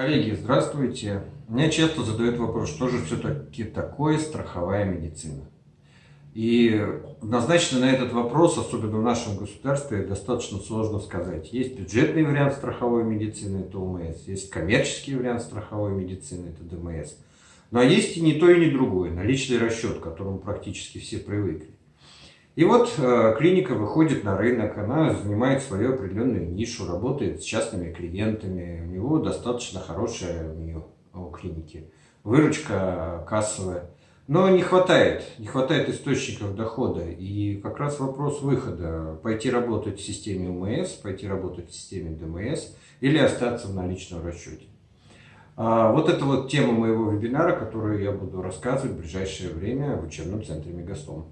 Коллеги, здравствуйте. Меня часто задают вопрос, что же все-таки такое страховая медицина? И однозначно на этот вопрос, особенно в нашем государстве, достаточно сложно сказать. Есть бюджетный вариант страховой медицины, это ОМС, есть коммерческий вариант страховой медицины, это ДМС. Но есть и не то, и не другое, наличный расчет, к которому практически все привыкли. И вот э, клиника выходит на рынок, она занимает свою определенную нишу, работает с частными клиентами, у него достаточно хорошая у у клиники, выручка кассовая. Но не хватает, не хватает источников дохода. И как раз вопрос выхода, пойти работать в системе УМС, пойти работать в системе ДМС или остаться в наличном расчете. А вот это вот тема моего вебинара, которую я буду рассказывать в ближайшее время в учебном центре Мегастом.